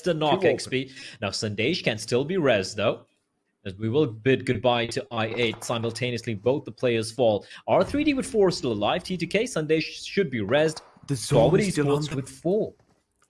the knock XP. Now Sandesh can still be res though. As we will bid goodbye to I8 simultaneously, both the players fall. R3D with four still alive. T2K Sandesh should be resed. The zone is still on the... with four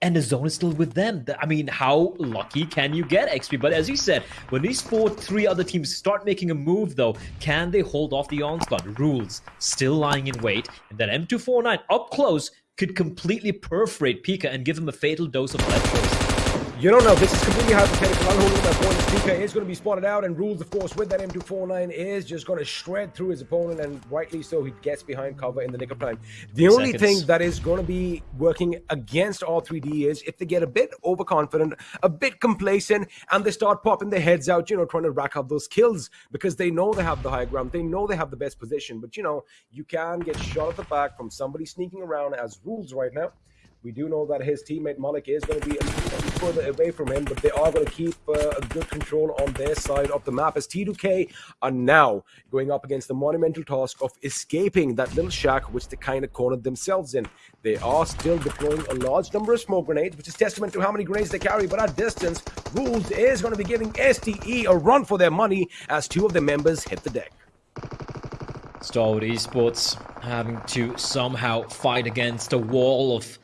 and the zone is still with them. I mean, how lucky can you get, XP? But as you said, when these four, three other teams start making a move, though, can they hold off the onslaught? Rules still lying in wait, and then M249 up close could completely perforate Pika and give him a fatal dose of electros. You don't know. This is completely hypothetical. I'm holding my point. Pika is going to be spotted out, and Rules, of course, with that M249, is just going to shred through his opponent, and rightly so, he gets behind cover in the nick of time. The only thing that is going to be working against R3D is if they get a bit overconfident, a bit complacent, and they start popping their heads out, you know, trying to rack up those kills because they know they have the high ground, they know they have the best position. But, you know, you can get shot at the back from somebody sneaking around as Rules right now. We do know that his teammate Malik is going to be further away from him, but they are going to keep uh, a good control on their side of the map as T2K are now going up against the monumental task of escaping that little shack which they kind of cornered themselves in. They are still deploying a large number of smoke grenades, which is testament to how many grenades they carry, but at distance, Rules is going to be giving STE a run for their money as two of their members hit the deck. Stalwart Esports having to somehow fight against a wall of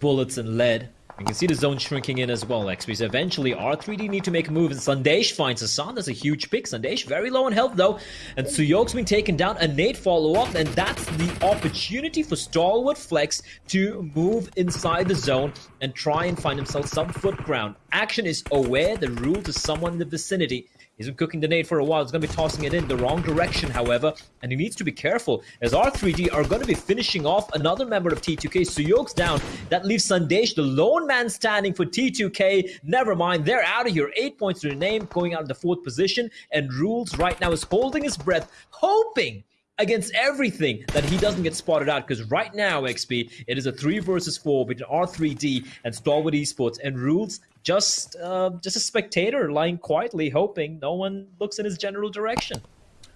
bullets and lead. You can see the zone shrinking in as well, XP. eventually, R3D need to make a move, and Sandesh finds Hassan. That's a huge pick. Sandesh very low in health, though. And Suyok's been taken down. A nade follow-up, and that's the opportunity for Stalwart Flex to move inside the zone and try and find himself some foot ground. Action is aware the rule to someone in the vicinity. He's been cooking the nade for a while. He's going to be tossing it in the wrong direction, however, and he needs to be careful as R3D are going to be finishing off another member of T2K. Suyok's down. That leaves Sandesh, the lone man standing for T2K. Never mind, they're out of here. Eight points to the name, going out of the fourth position, and Rules right now is holding his breath, hoping against everything that he doesn't get spotted out because right now XP it is a 3 versus 4 between R3D and Stalwart Esports and Rules just uh, just a spectator lying quietly hoping no one looks in his general direction.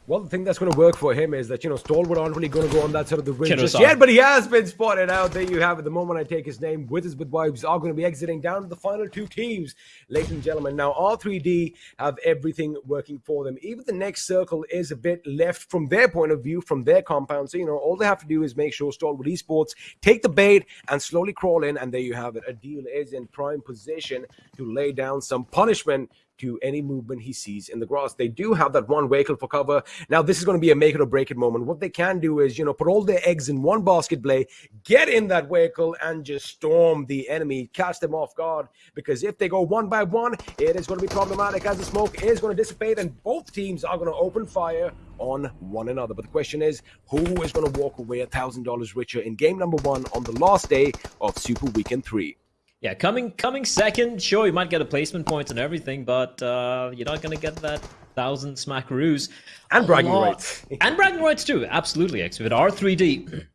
Well, the thing that's going to work for him is that, you know, Stalwart aren't really going to go on that side of the ring just yet, but he has been spotted out. There you have it. The moment I take his name, Withers with Vibes are going to be exiting down to the final two teams, ladies and gentlemen. Now, R3D have everything working for them. Even the next circle is a bit left from their point of view, from their compound. So, you know, all they have to do is make sure Stalwart Esports take the bait and slowly crawl in, and there you have it. A deal is in prime position to lay down some punishment to any movement he sees in the grass. They do have that one vehicle for cover. Now, this is going to be a make it or break it moment. What they can do is, you know, put all their eggs in one basket play, get in that vehicle, and just storm the enemy, catch them off guard. Because if they go one by one, it is going to be problematic as the smoke is going to dissipate, and both teams are going to open fire on one another. But the question is, who is going to walk away a $1,000 richer in game number one on the last day of Super Weekend 3? Yeah, coming coming second, sure, you might get a placement points and everything, but uh, you're not going to get that thousand smackaroos. And bragging rights. and bragging rights too, absolutely. X. With R3D,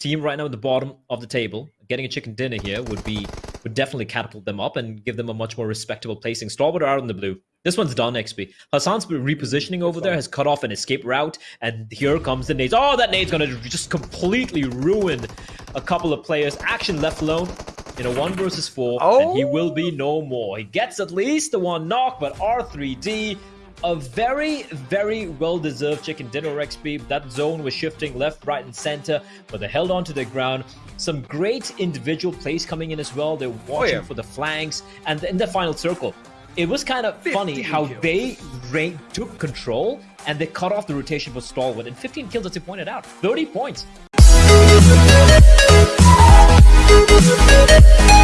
team right now at the bottom of the table, getting a chicken dinner here would be would definitely catapult them up and give them a much more respectable placing. Starboard out in the blue. This one's done, XP. Hassan's repositioning over there, has cut off an escape route, and here comes the nades. Oh, that nade's gonna just completely ruin a couple of players. Action left alone in a one versus four, oh. and he will be no more. He gets at least the one knock, but R3D, a very, very well-deserved chicken dinner XP. That zone was shifting left, right, and center, but they held on to the ground. Some great individual plays coming in as well. They're oh, watching oh, yeah. for the flanks, and in the final circle, it was kind of funny how kills. they took control and they cut off the rotation for Stalwart. And 15 kills, as you pointed out, 30 points. Thank you.